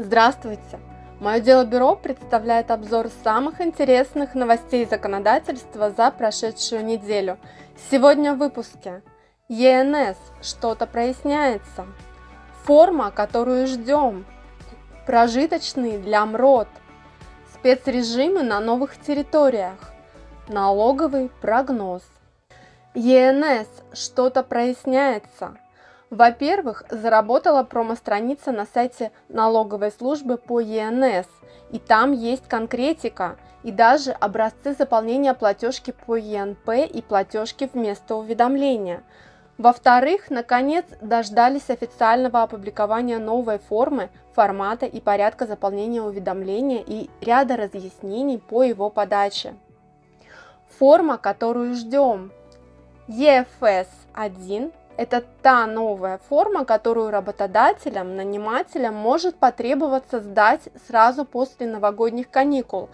Здравствуйте! Мое дело бюро представляет обзор самых интересных новостей законодательства за прошедшую неделю. Сегодня в выпуске. ЕНС. Что-то проясняется. Форма, которую ждем. Прожиточный для МРОД. Спецрежимы на новых территориях. Налоговый прогноз. ЕНС. Что-то проясняется. Во-первых, заработала промо-страница на сайте налоговой службы по ЕНС, и там есть конкретика и даже образцы заполнения платежки по ЕНП и платежки вместо уведомления. Во-вторых, наконец дождались официального опубликования новой формы, формата и порядка заполнения уведомления и ряда разъяснений по его подаче. Форма, которую ждем. EFS 1 это та новая форма, которую работодателям, нанимателям может потребоваться сдать сразу после новогодних каникул.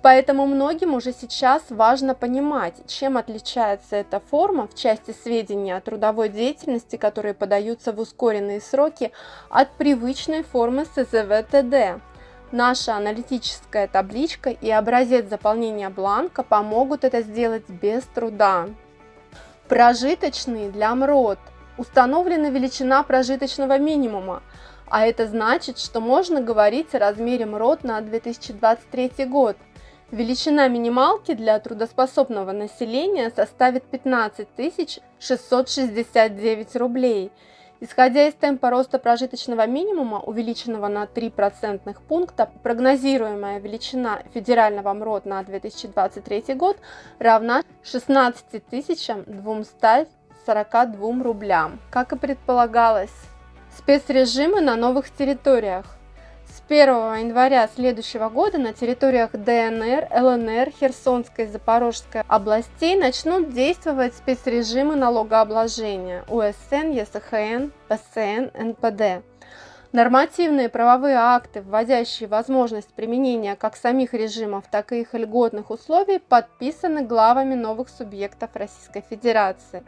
Поэтому многим уже сейчас важно понимать, чем отличается эта форма в части сведений о трудовой деятельности, которые подаются в ускоренные сроки, от привычной формы СЗВ-ТД. Наша аналитическая табличка и образец заполнения бланка помогут это сделать без труда. Прожиточный для МРОД. Установлена величина прожиточного минимума, а это значит, что можно говорить о размере МРОД на 2023 год. Величина минималки для трудоспособного населения составит 15 669 рублей – Исходя из темпа роста прожиточного минимума, увеличенного на 3 процентных пункта, прогнозируемая величина федерального МРОД на 2023 год равна 16 242 рублям, как и предполагалось. Спецрежимы на новых территориях. 1 января следующего года на территориях ДНР, ЛНР, Херсонской и Запорожской областей начнут действовать спецрежимы налогообложения УСН, ЕСХН, ПСН, НПД. Нормативные правовые акты, вводящие возможность применения как самих режимов, так и их льготных условий, подписаны главами новых субъектов Российской Федерации.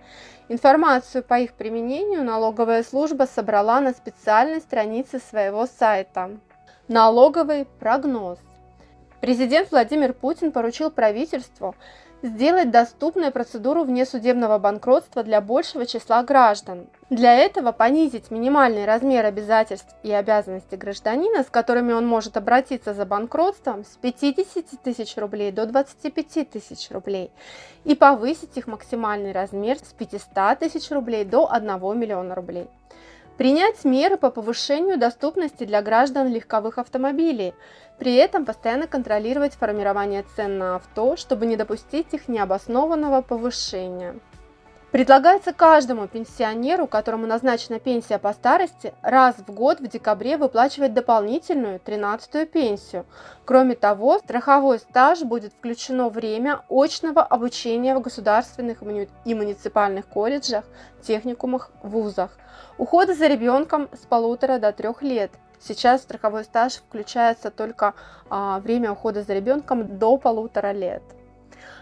Информацию по их применению налоговая служба собрала на специальной странице своего сайта. Налоговый прогноз. Президент Владимир Путин поручил правительству сделать доступной процедуру внесудебного банкротства для большего числа граждан. Для этого понизить минимальный размер обязательств и обязанностей гражданина, с которыми он может обратиться за банкротством, с 50 тысяч рублей до 25 тысяч рублей и повысить их максимальный размер с 500 тысяч рублей до 1 миллиона рублей. Принять меры по повышению доступности для граждан легковых автомобилей, при этом постоянно контролировать формирование цен на авто, чтобы не допустить их необоснованного повышения. Предлагается каждому пенсионеру, которому назначена пенсия по старости, раз в год в декабре выплачивать дополнительную 13-ю пенсию. Кроме того, страховой стаж будет включено время очного обучения в государственных и муниципальных колледжах, техникумах, вузах. Ухода за ребенком с полутора до трех лет. Сейчас страховой стаж включается только а, время ухода за ребенком до полутора лет.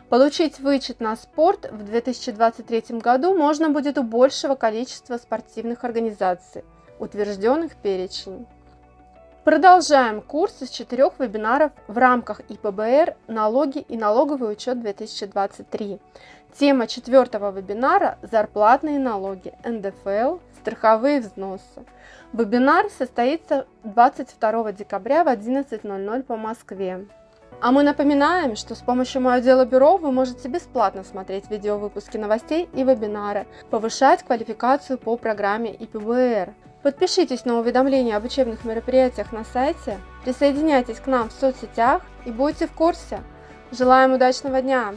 Получить вычет на спорт в 2023 году можно будет у большего количества спортивных организаций, утвержденных перечень. Продолжаем курс из четырех вебинаров в рамках ИПБР «Налоги и налоговый учет 2023». Тема четвертого вебинара – зарплатные налоги, НДФЛ, страховые взносы. Вебинар состоится 22 декабря в 11.00 по Москве. А мы напоминаем, что с помощью Мое Дело Бюро вы можете бесплатно смотреть видеовыпуски новостей и вебинары, повышать квалификацию по программе ИПБР. Подпишитесь на уведомления об учебных мероприятиях на сайте, присоединяйтесь к нам в соцсетях и будьте в курсе. Желаем удачного дня!